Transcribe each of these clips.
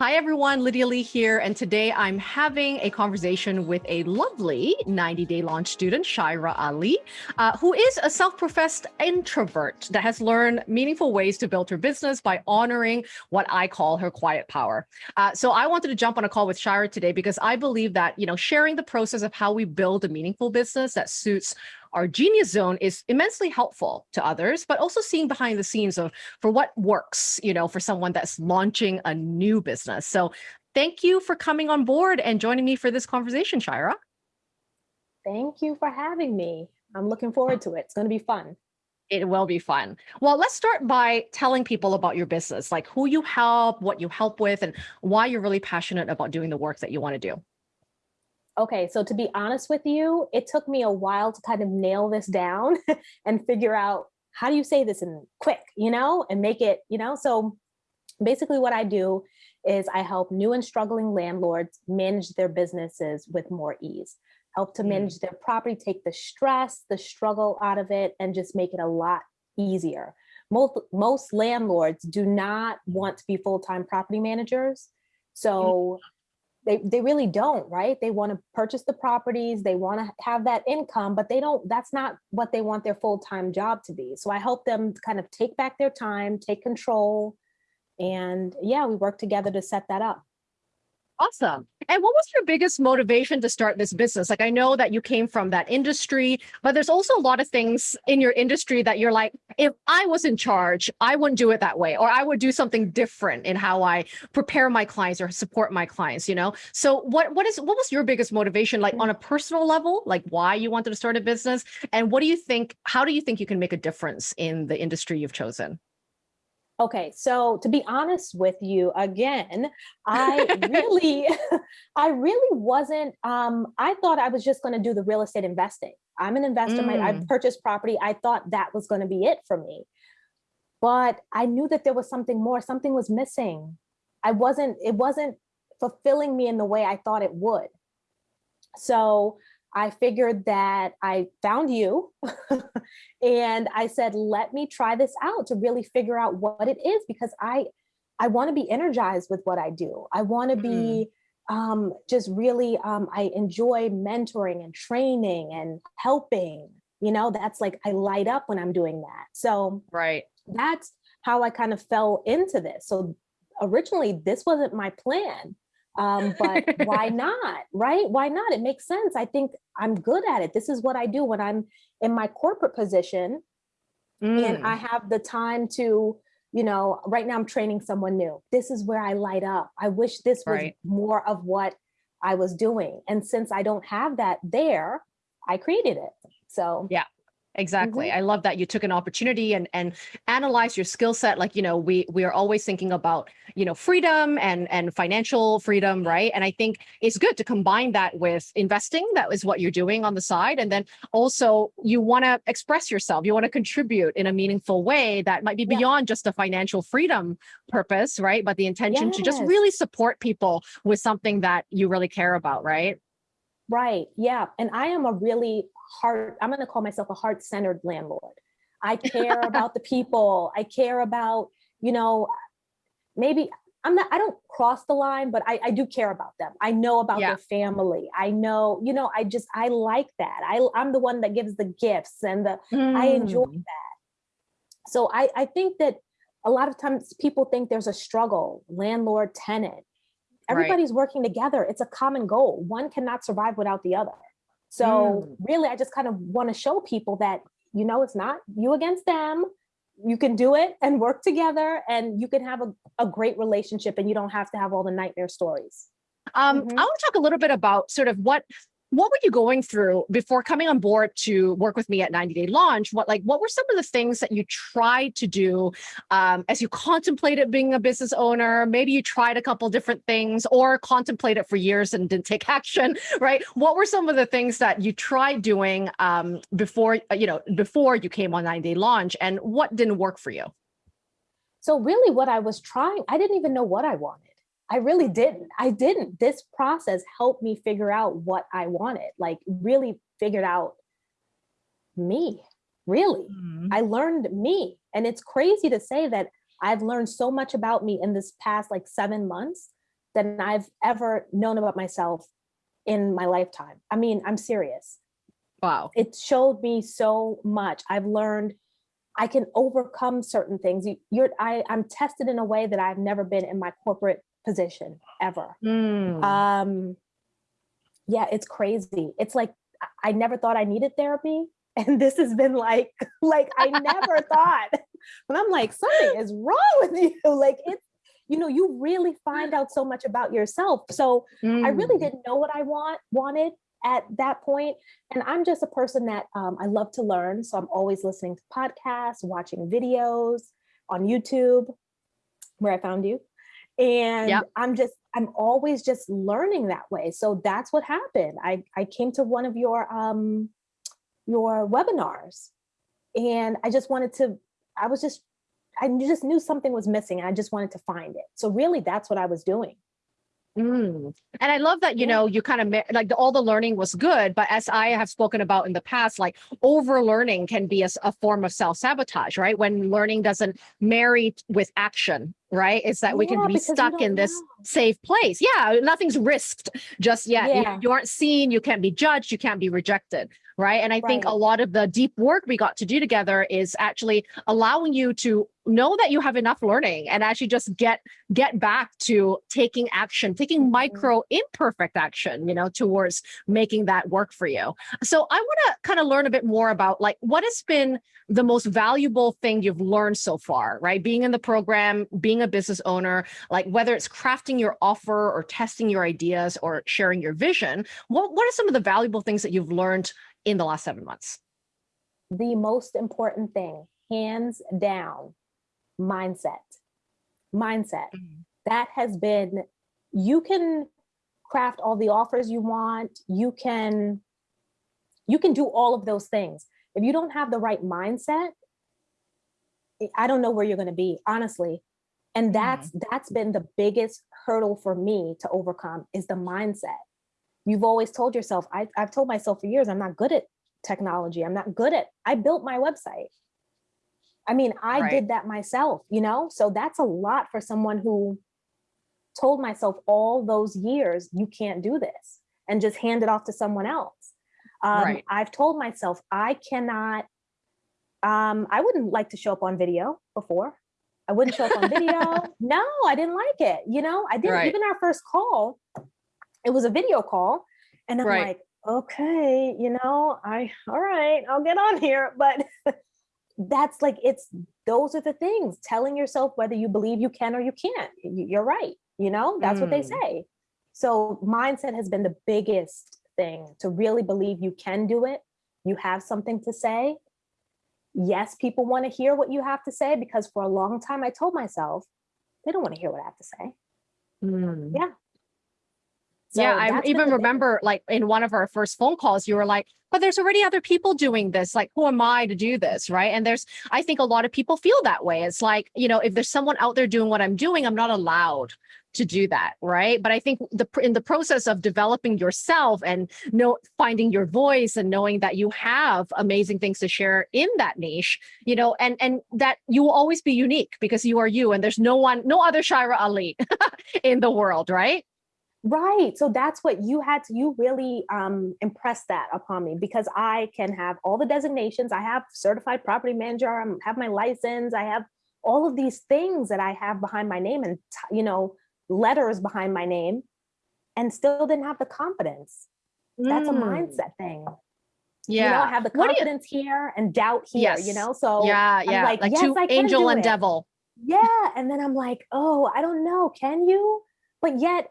Hi everyone, Lydia Lee here, and today I'm having a conversation with a lovely 90-day launch student, Shaira Ali, uh, who is a self-professed introvert that has learned meaningful ways to build her business by honoring what I call her quiet power. Uh, so I wanted to jump on a call with Shaira today because I believe that, you know, sharing the process of how we build a meaningful business that suits our genius zone is immensely helpful to others, but also seeing behind the scenes of for what works, you know, for someone that's launching a new business. So thank you for coming on board and joining me for this conversation, Shira. Thank you for having me. I'm looking forward to it. It's going to be fun. It will be fun. Well, let's start by telling people about your business, like who you help, what you help with, and why you're really passionate about doing the work that you want to do. Okay, so to be honest with you, it took me a while to kind of nail this down and figure out how do you say this in quick, you know, and make it, you know, so basically what I do is I help new and struggling landlords manage their businesses with more ease, help to mm. manage their property, take the stress, the struggle out of it, and just make it a lot easier. Most, most landlords do not want to be full-time property managers. So they, they really don't, right? They want to purchase the properties, they want to have that income, but they don't, that's not what they want their full-time job to be. So I help them kind of take back their time, take control. And yeah, we work together to set that up. Awesome. And what was your biggest motivation to start this business? Like, I know that you came from that industry, but there's also a lot of things in your industry that you're like, if I was in charge, I wouldn't do it that way, or I would do something different in how I prepare my clients or support my clients, you know? So what, what is, what was your biggest motivation, like on a personal level, like why you wanted to start a business? And what do you think, how do you think you can make a difference in the industry you've chosen? Okay, so to be honest with you, again, I really, I really wasn't, um, I thought I was just gonna do the real estate investing. I'm an investor, mm. I purchased property. I thought that was gonna be it for me. But I knew that there was something more, something was missing. I wasn't, it wasn't fulfilling me in the way I thought it would. So I figured that I found you and I said, let me try this out to really figure out what it is because I, I want to be energized with what I do. I want to mm. be um, just really, um, I enjoy mentoring and training and helping, you know, that's like, I light up when I'm doing that. So right. that's how I kind of fell into this. So originally this wasn't my plan um, but why not, right? Why not? It makes sense. I think I'm good at it. This is what I do when I'm in my corporate position mm. and I have the time to, you know, right now I'm training someone new. This is where I light up. I wish this was right. more of what I was doing. And since I don't have that there, I created it. So yeah, Exactly. Mm -hmm. I love that you took an opportunity and and analyze your skill set. Like, you know, we we are always thinking about, you know, freedom and and financial freedom, right? And I think it's good to combine that with investing. That is what you're doing on the side. And then also you want to express yourself. You want to contribute in a meaningful way that might be yeah. beyond just a financial freedom purpose, right? But the intention yes. to just really support people with something that you really care about, right? Right. Yeah. And I am a really heart, I'm going to call myself a heart centered landlord. I care about the people. I care about, you know, maybe I'm not, I don't cross the line, but I, I do care about them. I know about yeah. their family. I know, you know, I just, I like that. I, I'm the one that gives the gifts and the, mm. I enjoy mm. that. So I, I think that a lot of times people think there's a struggle, landlord, tenant. Everybody's right. working together. It's a common goal. One cannot survive without the other. So mm. really, I just kind of want to show people that, you know, it's not you against them. You can do it and work together and you can have a, a great relationship and you don't have to have all the nightmare stories. Um, mm -hmm. I want to talk a little bit about sort of what what were you going through before coming on board to work with me at 90 day launch? What like what were some of the things that you tried to do um, as you contemplated being a business owner? Maybe you tried a couple different things or contemplated for years and didn't take action right? What were some of the things that you tried doing um, before you know before you came on 90 day launch and what didn't work for you? So really what i was trying i didn't even know what i wanted I really didn't. I didn't. This process helped me figure out what I wanted, like really figured out me, really. Mm -hmm. I learned me. And it's crazy to say that I've learned so much about me in this past like seven months than I've ever known about myself in my lifetime. I mean, I'm serious. Wow. It showed me so much. I've learned I can overcome certain things. You, you're, I, I'm tested in a way that I've never been in my corporate position ever. Mm. Um, yeah, it's crazy. It's like I never thought I needed therapy, and this has been like, like I never thought. But I'm like, something is wrong with you. Like it's, you know, you really find out so much about yourself. So mm. I really mm. didn't know what I want wanted at that point. And I'm just a person that um, I love to learn. So I'm always listening to podcasts, watching videos on YouTube, where I found you. And yep. I'm just, I'm always just learning that way. So that's what happened. I, I came to one of your, um, your webinars and I just wanted to, I was just, I just knew something was missing. and I just wanted to find it. So really that's what I was doing. Mm. And I love that, you yeah. know, you kind of like the, all the learning was good, but as I have spoken about in the past, like overlearning can be a, a form of self sabotage, right? When learning doesn't marry with action, right? Is that yeah, we can be stuck in this know. safe place. Yeah, nothing's risked just yet. Yeah. You, you, aren't seen, you can't be judged, you can't be rejected right? And I right. think a lot of the deep work we got to do together is actually allowing you to know that you have enough learning and actually just get get back to taking action, taking mm-hmm. micro imperfect action, you know, towards making that work for you. So I want to kind of learn a bit more about like what has been the most valuable thing you've learned so far, right? Being in the program, being a business owner, like whether it's crafting your offer or testing your ideas or sharing your vision, what, what are some of the valuable things that you've learned in the last seven months? The most important thing, hands down, mindset. Mindset. Mm -hmm. That has been, you can craft all the offers you want. You can, you can do all of those things. If you don't have the right mindset, I don't know where you're going to be, honestly. And mm-hmm. that's, mm -hmm. that's been the biggest hurdle for me to overcome is the mindset you've always told yourself, I, I've told myself for years, I'm not good at technology. I'm not good at, I built my website. I mean, I right. did that myself, you know? So that's a lot for someone who told myself all those years, you can't do this and just hand it off to someone else. Um, right. I've told myself I cannot, um, I wouldn't like to show up on video before. I wouldn't show up on video. no, I didn't like it. You know, I didn't, right. even our first call, it was a video call and I'm right. like, okay, you know, I, all right, I'll get on here. But that's like, it's, those are the things telling yourself whether you believe you can or you can't, you're right. You know, that's mm. what they hmm. say. So mindset has been the biggest thing to really believe you can do it. You have something to say. Yes, people want to hear what you have to say because for a long time I told myself, they don't want to hear what I have to say. Mm. Yeah, so yeah, I even remember like in one of our first phone calls, you were like, but there's already other people doing this. Like, who am I to do this? Right. And there's, I think a lot of people feel that way. It's like, you know, if there's someone out there doing what I'm doing, I'm not allowed to do that. Right. But I think the in the process of developing yourself and know finding your voice and knowing that you have amazing things to share in that niche, you know, and and that you will always be unique because you are you and there's no one, no other Shira Ali in the world, right? Right. So that's what you had to, you really um, impressed that upon me because I can have all the designations. I have certified property manager, I have my license, I have all of these things that I have behind my name and, you know, letters behind my name and still didn't have the confidence. That's mm. a mindset thing. Yeah. You know, I have the confidence you... here and doubt here, yes. you know? So yeah, yeah. like, like yes, two angel and it. devil. Yeah. And then I'm like, oh, I don't know. Can you? But yet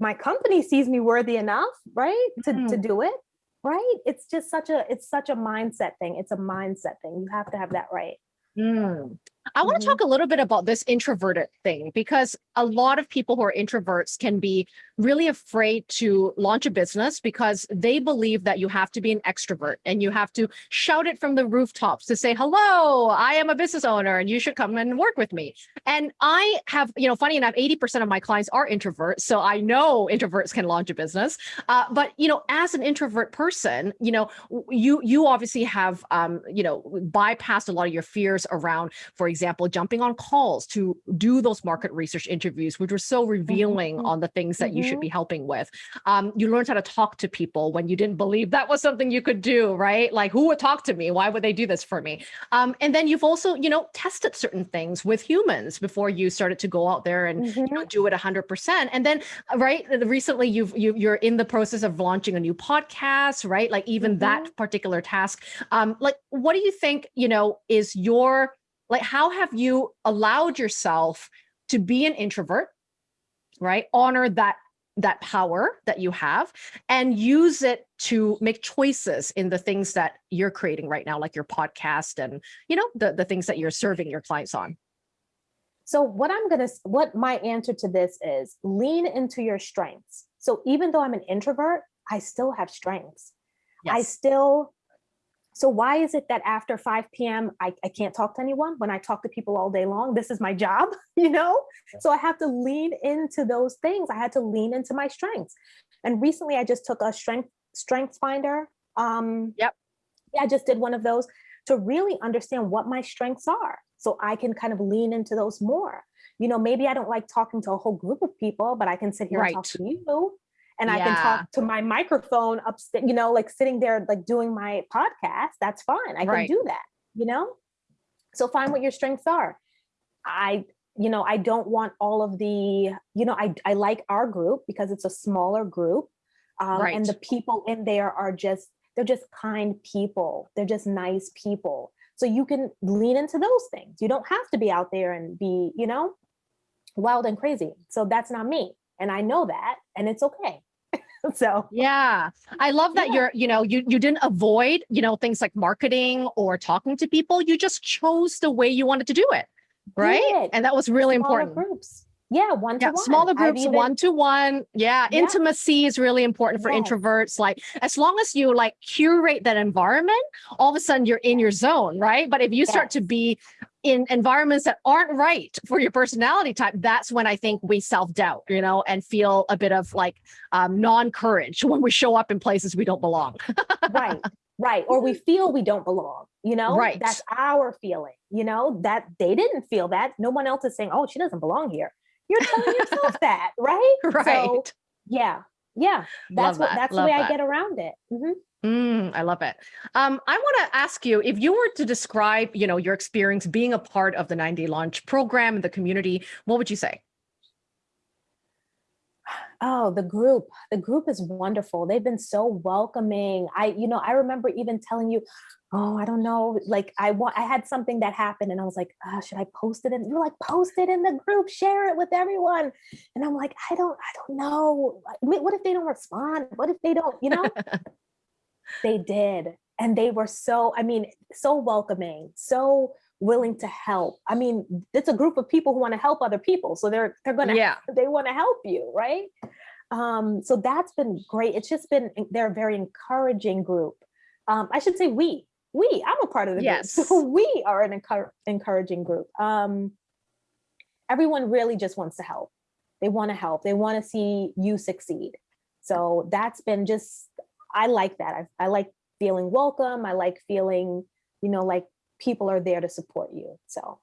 my company sees me worthy enough, right? To, mm. to do it, right? It's just such a, it's such a mindset thing. It's a mindset thing. You have to have that right. Mm. I want to mm -hmm. talk a little bit about this introverted thing because a lot of people who are introverts can be really afraid to launch a business because they believe that you have to be an extrovert and you have to shout it from the rooftops to say, hello, I am a business owner and you should come and work with me. And I have, you know, funny enough, 80% of my clients are introverts. So I know introverts can launch a business. Uh, but, you know, as an introvert person, you know, you, you obviously have, um, you know, bypassed a lot of your fears around, for example, jumping on calls to do those market research interviews, which were so revealing mm -hmm. on the things that mm -hmm. you should mm-hmm. be helping with. Um, you learned how to talk to people when you didn't believe that was something you could do, right? Like who would talk to me? Why would they do this for me? Um, and then you've also, you know, tested certain things with humans before you started to go out there and mm -hmm. you know, mm-hmm. do it 100%. And then, right, recently you've, you, you're in the process of launching a new podcast, right? Like even that mm-hmm. particular task. Um, like, what do you think, you know, is your like, how have you allowed yourself to be an introvert, right? Honor that that power that you have and use it to make choices in the things that you're creating right now, like your podcast and, you know, the, the things that you're serving your clients on. So what I'm going to, what my answer to this is lean into your strengths. So even though I'm an introvert, I still have strengths. Yes. I still so why is it that after 5 p.m. I, I can't talk to anyone when I talk to people all day long? This is my job, you know? So I have to lean into those things. I had to lean into my strengths. And recently I just took a strength strengths finder. Um, yep. Yeah, I just did one of those to really understand what my strengths are. So I can kind of lean into those more. You know, maybe I don't like talking to a whole group of people, but I can sit here right. and talk to you and yeah. I can talk to my microphone upstairs, you know, like sitting there, like doing my podcast, that's fine. I right. can do that, you know? So find what your strengths are. I, you know, I don't want all of the, you know, I, I like our group because it's a smaller group um, right. and the people in there are just, they're just kind people. They're just nice people. So you can lean into those things. You don't have to be out there and be, you know, wild and crazy. So that's not me and I know that and it's okay. so yeah. I love that yeah. you're you know you you didn't avoid you know things like marketing or talking to people. You just chose the way you wanted to do it right? And that was really Smaller important. groups yeah one to yeah, one. smaller groups even, one to one. Yeah, yeah, intimacy is really important for yes. introverts like as long as you like curate that environment all of a sudden you're in your zone right? But if you yes. start to be in environments that aren't right for your personality type that's when i think we self-doubt you know and feel a bit of like um, non-courage when we show up in places we don't belong. Right right or we feel we don't belong you know? Right. That's our feeling you know? That they didn't feel that. No one else is saying oh she doesn't belong here you're telling yourself that, right? Right. So, yeah. Yeah. That's love what that. that's love the way that. I get around it. Mm -hmm. Mm, I love it. Um, I want to ask you if you were to describe, you know, your experience being a part of the 90 launch program and the community, what would you say? Oh, the group, the group is wonderful. They've been so welcoming. I, you know, I remember even telling you, oh, I don't know, like I want, I had something that happened and I was like, oh, should I post it? And you're like, post it in the group, share it with everyone. And I'm like, I don't, I don't know. What if they don't respond? What if they don't, you know? they did. And they were so, I mean, so welcoming, so willing to help. I mean, it's a group of people who want to help other people. So they're, they're going to, yeah. they want to help you. Right. Um, so that's been great. It's just been, they're a very encouraging group. Um, I should say we, we, I'm a part of the yes. group. So we are an encouraging group. Um, everyone really just wants to help. They want to help. They want to see you succeed. So that's been just, I like that. I, I like feeling welcome. I like feeling, you know, like people are there to support you. So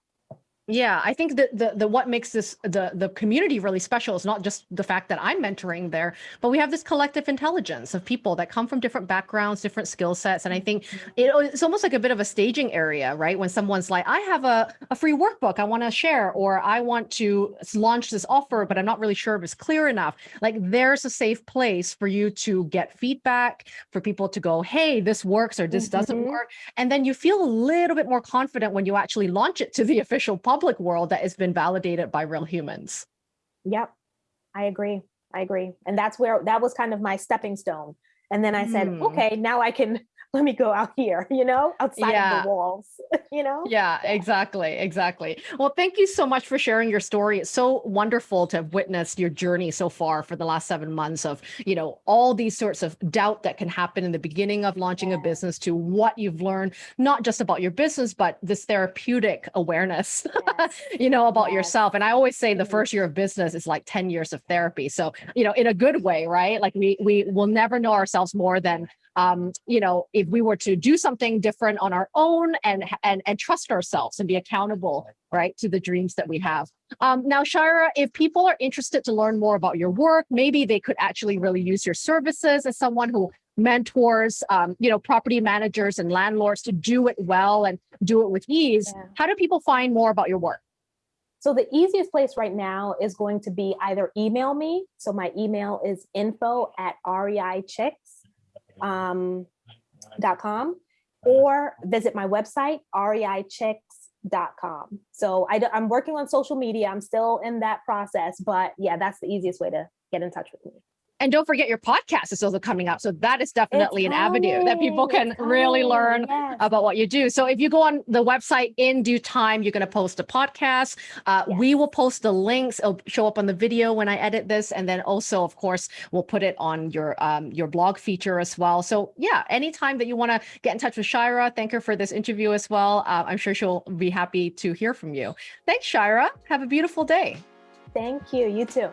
yeah, I think that the, the what makes this the the community really special is not just the fact that I'm mentoring there, but we have this collective intelligence of people that come from different backgrounds, different skill sets. And I think mm-hmm. it, it's almost like a bit of a staging area, right? When someone's like, I have a, a free workbook I want to share, or I want to launch this offer, but I'm not really sure if it's clear enough. Like there's a safe place for you to get feedback, for people to go, hey, this works or this mm -hmm. doesn't mm-hmm. work. And then you feel a little bit more confident when you actually launch it to the official public public world that has been validated by real humans. Yep, I agree. I agree. And that's where that was kind of my stepping stone. And then I said, mm. okay, now I can let me go out here, you know, outside yeah. of the walls, you know? Yeah, exactly. Exactly. Well, thank you so much for sharing your story. It's so wonderful to have witnessed your journey so far for the last seven months of, you know, all these sorts of doubt that can happen in the beginning of launching yeah. a business to what you've learned, not just about your business, but this therapeutic awareness, yes. you know, about yes. yourself. And I always say the mm-hmm. first year of business is like 10 years of therapy. So, you know, in a good way, right? Like we, we will never know ourselves more than um, you know, if we were to do something different on our own and, and, and trust ourselves and be accountable right, to the dreams that we have. Um, now, Shira, if people are interested to learn more about your work, maybe they could actually really use your services as someone who mentors, um, you know, property managers and landlords to do it well and do it with ease. Yeah. How do people find more about your work? So the easiest place right now is going to be either email me. So my email is info at reichicks.com um, .com or visit my website, reichicks.com. So I, I'm working on social media. I'm still in that process, but yeah, that's the easiest way to get in touch with me. And don't forget your podcast is also coming out. So that is definitely it's an avenue that people can really learn yes. about what you do. So if you go on the website in due time, you're going to post a podcast. Uh, yes. We will post the links. It'll show up on the video when I edit this. And then also, of course, we'll put it on your um, your blog feature as well. So yeah, anytime that you want to get in touch with Shira, thank her for this interview as well. Uh, I'm sure she'll be happy to hear from you. Thanks, Shira. Have a beautiful day. Thank you. You too.